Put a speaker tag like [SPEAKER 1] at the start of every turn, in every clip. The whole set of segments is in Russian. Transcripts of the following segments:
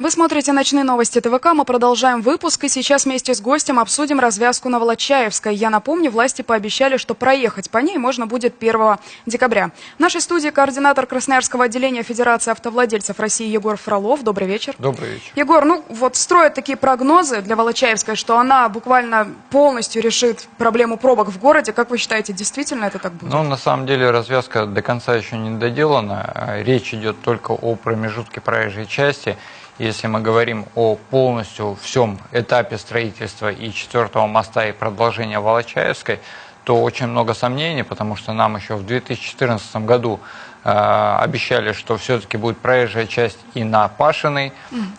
[SPEAKER 1] Вы смотрите «Ночные новости ТВК». Мы продолжаем выпуск. И сейчас вместе с гостем обсудим развязку на Волочаевской. Я напомню, власти пообещали, что проехать по ней можно будет 1 декабря. В нашей студии координатор Красноярского отделения Федерации автовладельцев России Егор Фролов. Добрый вечер.
[SPEAKER 2] Добрый вечер.
[SPEAKER 1] Егор, ну вот строят такие прогнозы для Волочаевской, что она буквально полностью решит проблему пробок в городе. Как вы считаете, действительно это так будет?
[SPEAKER 2] Ну, на самом деле развязка до конца еще не доделана. Речь идет только о промежутке проезжей части. Если мы говорим о полностью всем этапе строительства и четвертого моста и продолжения Волочаевской, то очень много сомнений, потому что нам еще в 2014 году э, обещали, что все-таки будет проезжая часть и на Пашиной.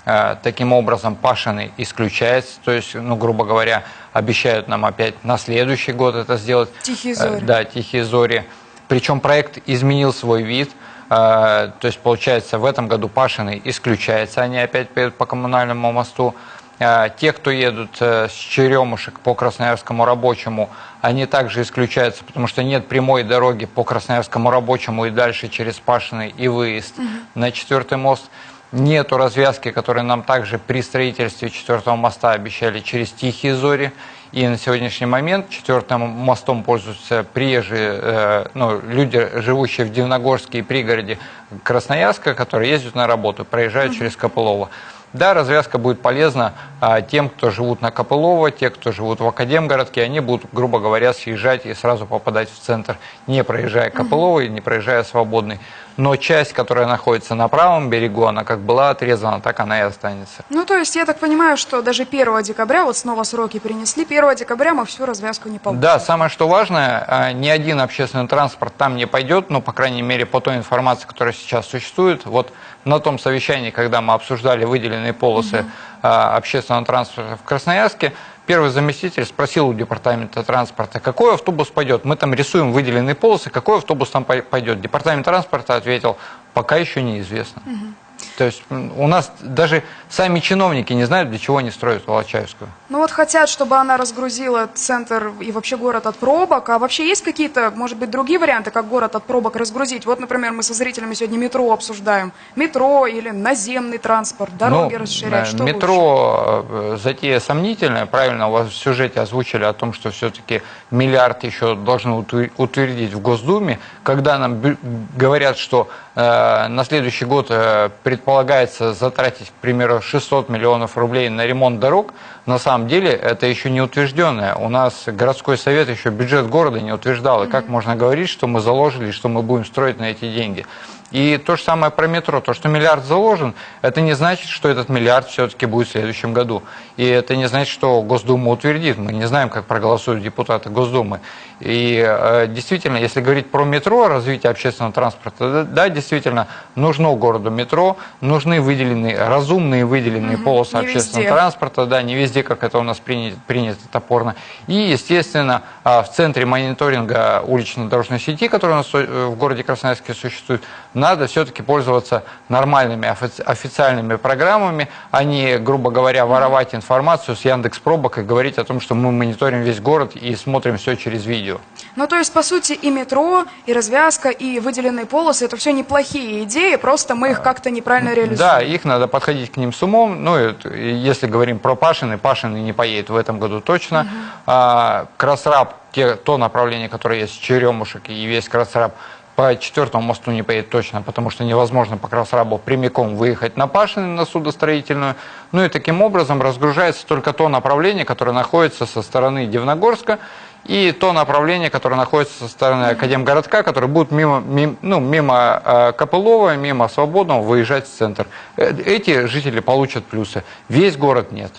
[SPEAKER 2] Э, таким образом, Пашиной исключается, то есть, ну, грубо говоря, обещают нам опять на следующий год это сделать.
[SPEAKER 1] Тихие зори.
[SPEAKER 2] Э, да, Тихие зори. Причем проект изменил свой вид – то есть, получается, в этом году Пашины исключается, они опять поедут по коммунальному мосту. А, те, кто едут э, с Черемушек по Красноярскому рабочему, они также исключаются, потому что нет прямой дороги по Красноярскому рабочему и дальше через Пашины и выезд угу. на четвертый мост. Нету развязки, которые нам также при строительстве четвертого моста обещали через Тихие Зори. И на сегодняшний момент четвертым мостом пользуются приезжие, э, ну, люди, живущие в Дивногорске и пригороде Красноярска, которые ездят на работу, проезжают через Копылово. Да, развязка будет полезна а, тем, кто живут на Копылово, те, кто живут в Академгородке, они будут, грубо говоря, съезжать и сразу попадать в центр, не проезжая Копылово и не проезжая Свободный. Но часть, которая находится на правом берегу, она как была отрезана, так она и останется.
[SPEAKER 1] Ну, то есть, я так понимаю, что даже 1 декабря, вот снова сроки перенесли, 1 декабря мы всю развязку не получим.
[SPEAKER 2] Да, самое что важное, а, ни один общественный транспорт там не пойдет, ну, по крайней мере, по той информации, которая сейчас существует. Вот на том совещании, когда мы обсуждали выделенные полосы угу. общественного транспорта в Красноярске, первый заместитель спросил у департамента транспорта, какой автобус пойдет. Мы там рисуем выделенные полосы, какой автобус там пойдет. Департамент транспорта ответил, пока еще неизвестно. Угу. То есть у нас даже сами чиновники не знают, для чего они строят Волочаевскую.
[SPEAKER 1] Ну вот хотят, чтобы она разгрузила центр и вообще город от пробок. А вообще есть какие-то, может быть, другие варианты, как город от пробок разгрузить? Вот, например, мы со зрителями сегодня метро обсуждаем. Метро или наземный транспорт, дороги ну, расширять, что
[SPEAKER 2] Метро лучше? Э, затея сомнительная. Правильно у вас в сюжете озвучили о том, что все-таки миллиард еще должны утвердить в Госдуме. Когда нам говорят, что на следующий год э, предполагается затратить, к примеру, 600 миллионов рублей на ремонт дорог, на самом деле это еще не утвержденное. У нас городской совет еще бюджет города не утверждал. И как можно говорить, что мы заложили, что мы будем строить на эти деньги? И то же самое про метро. То, что миллиард заложен, это не значит, что этот миллиард все-таки будет в следующем году. И это не значит, что Госдума утвердит. Мы не знаем, как проголосуют депутаты Госдумы. И э, действительно, если говорить про метро, развитие общественного транспорта, да, действительно, нужно городу метро, нужны выделенные, разумные выделенные угу, полосы общественного везде. транспорта, да, не везде, как это у нас принято, принято топорно. И, естественно, э, в центре мониторинга улично-дорожной сети, которая у нас э, в городе Красноярске существует, надо все-таки пользоваться нормальными официальными программами, а не, грубо говоря, воровать информацию с Яндекс Пробок и говорить о том, что мы мониторим весь город и смотрим все через видео.
[SPEAKER 1] Ну, то есть, по сути, и метро, и развязка, и выделенные полосы – это все неплохие идеи, просто мы их как-то неправильно реализуем.
[SPEAKER 2] Да, их надо подходить к ним с умом. Ну, если говорим про Пашины, Пашины не поедет в этом году точно. Угу. А, Красраб, те, то направление, которое есть, Черемушек и весь Красраб – по четвертому мосту не поедет точно, потому что невозможно по Красрабу прямиком выехать на Пашины, на судостроительную. Ну и таким образом разгружается только то направление, которое находится со стороны Дивногорска, и то направление, которое находится со стороны Академгородка, которое будет мимо, мимо, ну, мимо э, Копылова, мимо Свободного выезжать в центр. Э, эти жители получат плюсы. Весь город нет.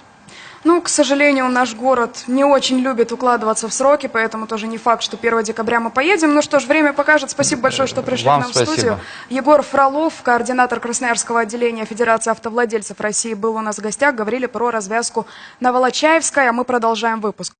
[SPEAKER 1] Ну, к сожалению, наш город не очень любит укладываться в сроки, поэтому тоже не факт, что 1 декабря мы поедем. Ну что ж, время покажет. Спасибо большое, что пришли
[SPEAKER 2] Вам
[SPEAKER 1] к нам
[SPEAKER 2] спасибо.
[SPEAKER 1] в студию. Егор Фролов, координатор Красноярского отделения Федерации автовладельцев России, был у нас в гостях. Говорили про развязку на Волочаевской, а мы продолжаем выпуск.